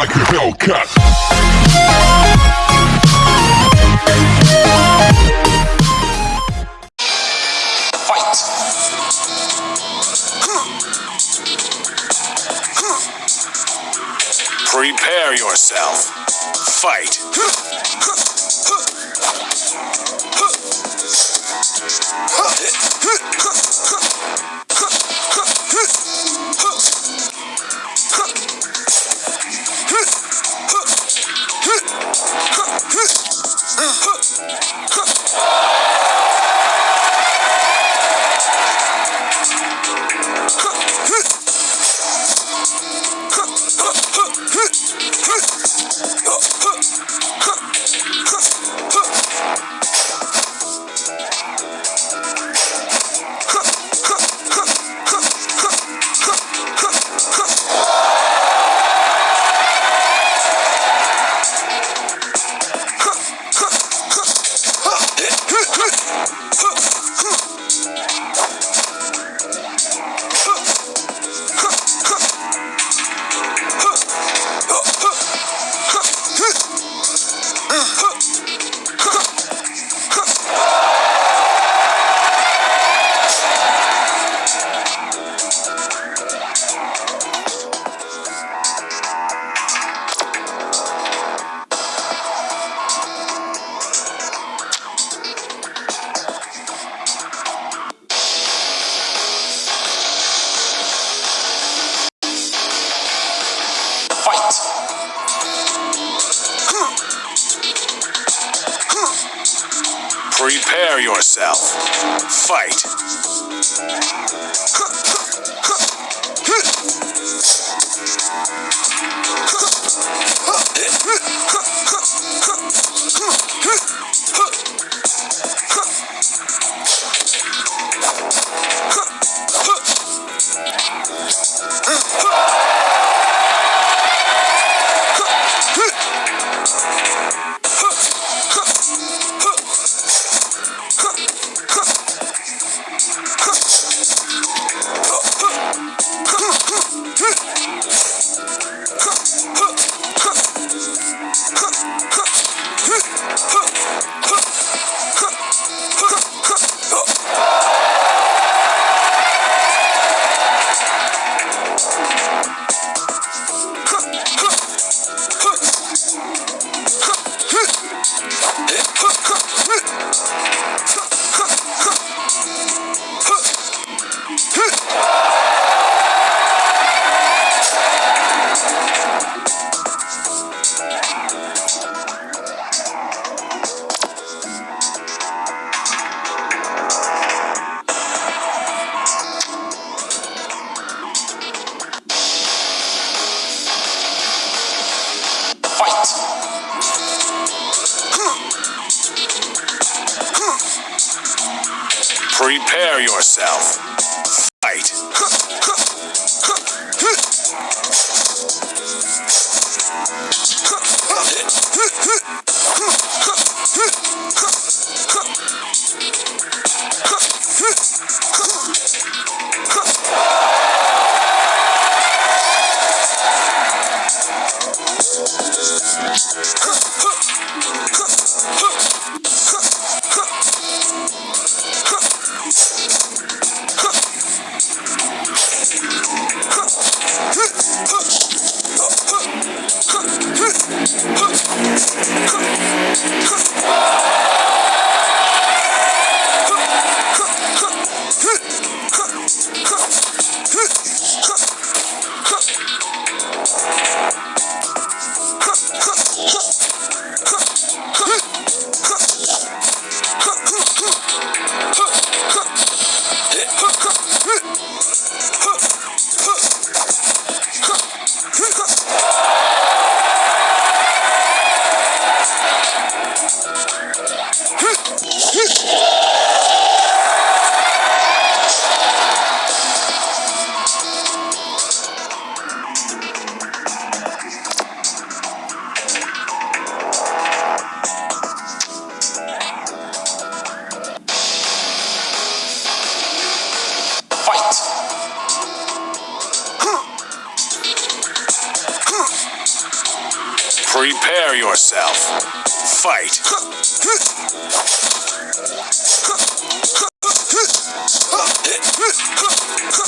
like a Hellcat. Fight! Prepare yourself. Fight! Fight! Prepare yourself. Fight! yourself. Prepare yourself. Fight.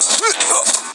Prepare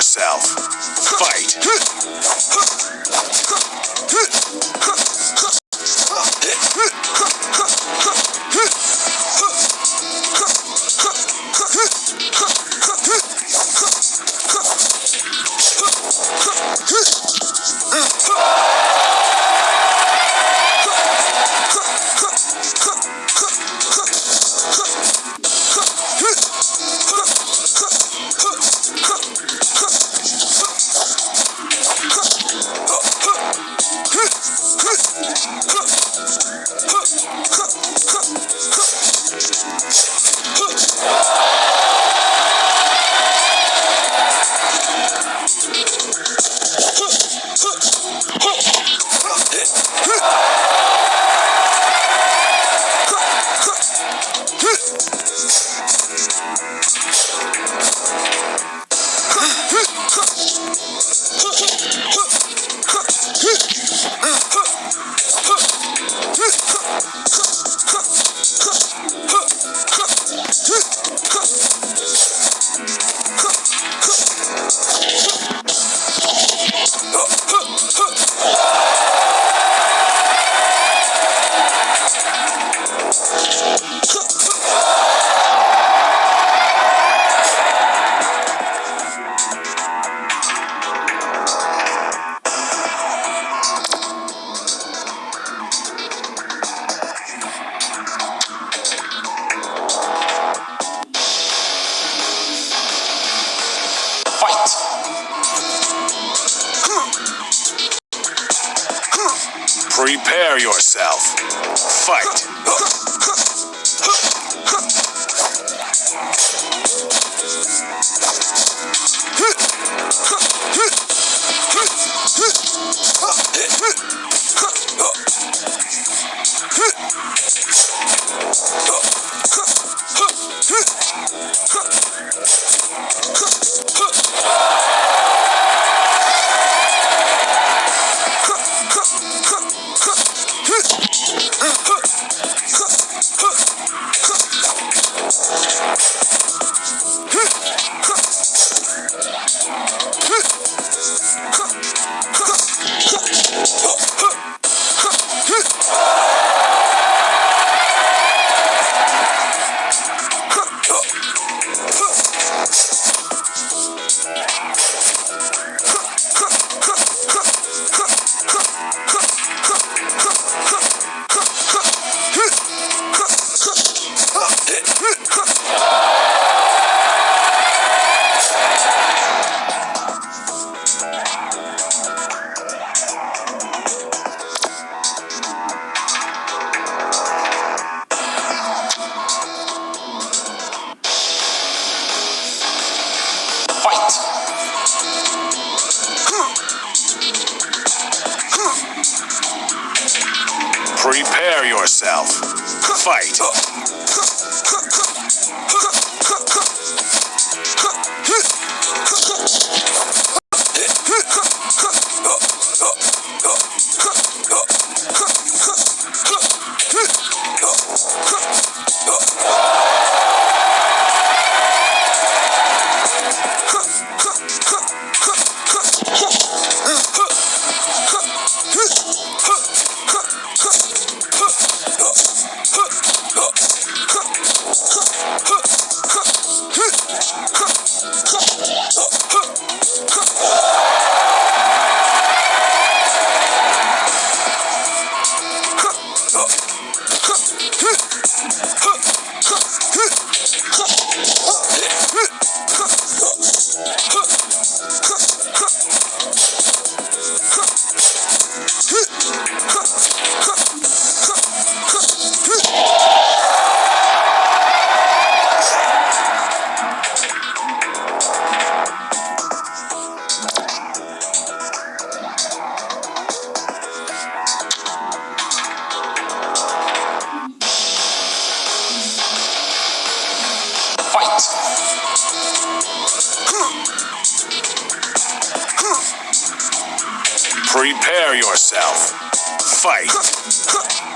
yourself. Fight. Prepare yourself. Fight. Prepare yourself. Fight. Prepare yourself. Fight.